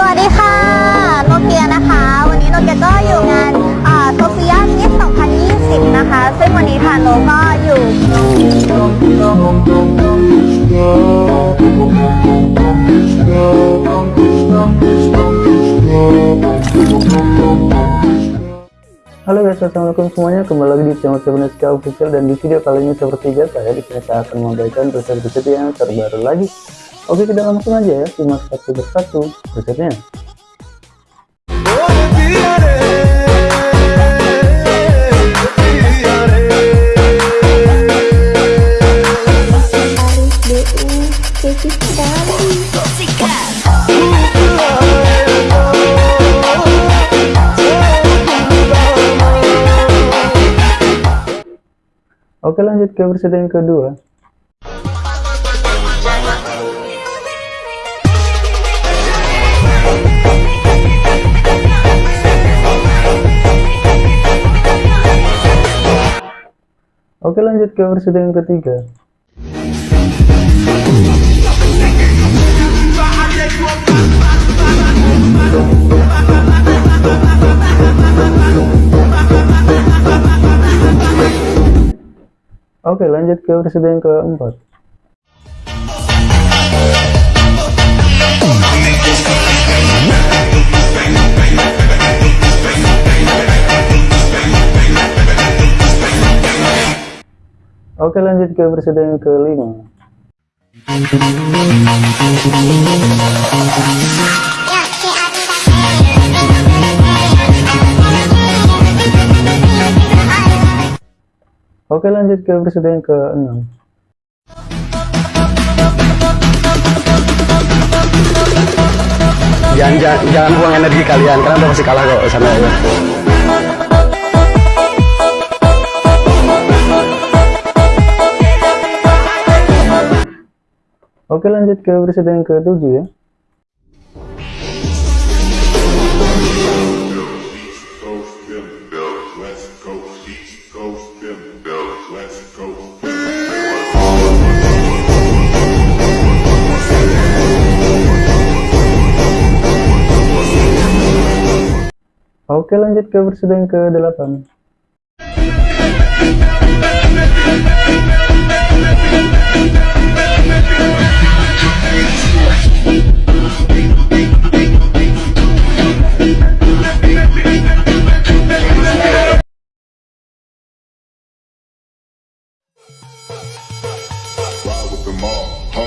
สวัสดีค่ะ โนเกียนะคะ วันนี้โนเกียก็อยู่งานโซเฟียมิส2020 นะคะ ซึ่งวันนี้ทางโนก็อยู่ Halo guys, assalamualaikum semuanya. Kembali lagi di channel Sebeneska Official dan di video kali ini seperti biasa ya, di sini saya akan memberikan resep-resep yang terbaru lagi. Oke, kita langsung aja ya, simak satu persatu resepnya. Oke lanjut ke versi yang kedua Oke lanjut ke versi yang ketiga. Oke lanjut ke versi yang keempat Oke lanjut ke yang kelima Oke lanjut ke yang ke-6 jangan, jangan, jangan buang energi kalian karena udah pasti kalah kok sama ya. Oke lanjut ke yang ke-7 ya. Bells, West Coast, East Coast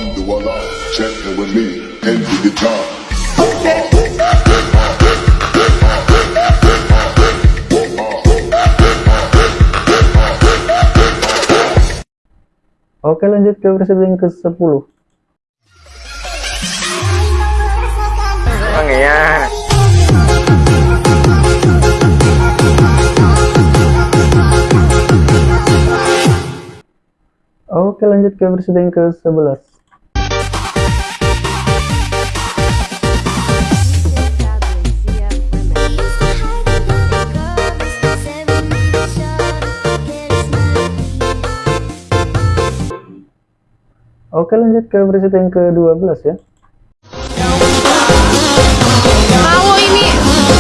Alhamdulillah, checking with me, envy the job. Oke lanjut ke versi yang ke-10 Emang iya. Oke lanjut ke versi yang ke-11 Oke lanjut ke versi yang ke-12 ya. Kalau ini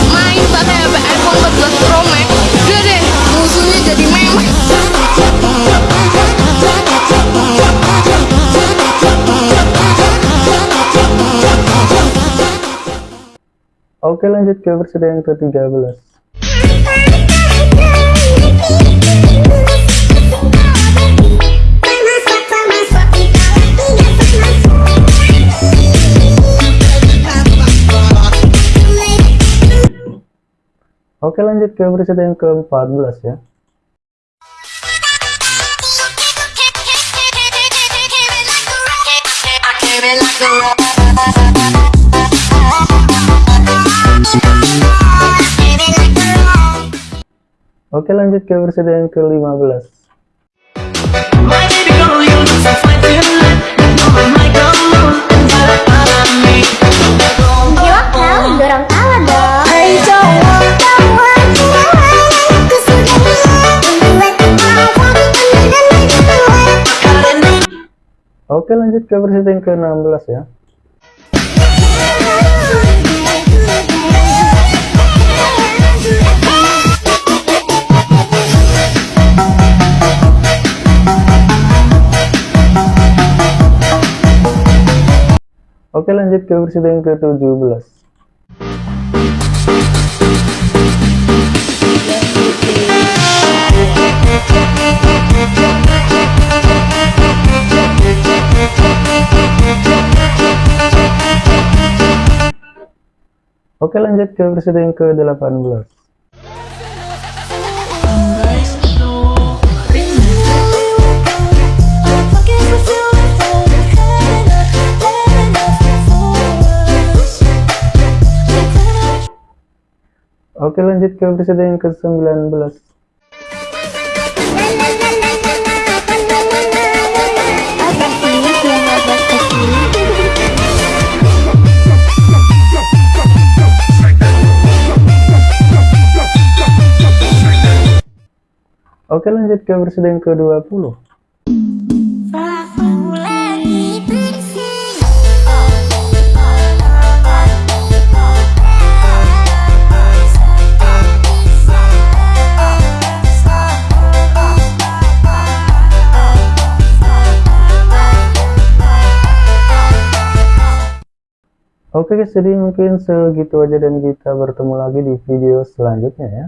main pakai iPhone 14 Pro Max, udah deh musuhnya jadi meme. Oke lanjut ke versi yang ke-13 Oke lanjut ke versi yang ke-14 ya. Oke lanjut ke versi yang ke-15 Oke lanjut ke versi yang ke-16 ya. Oke lanjut ke versi yang ke-17 Oke lanjut ke yang ke-18 Oke lanjut ke yang ke-19 Oke lanjut ke episode yang ke-20 Oke guys, jadi mungkin segitu aja dan kita bertemu lagi di video selanjutnya ya.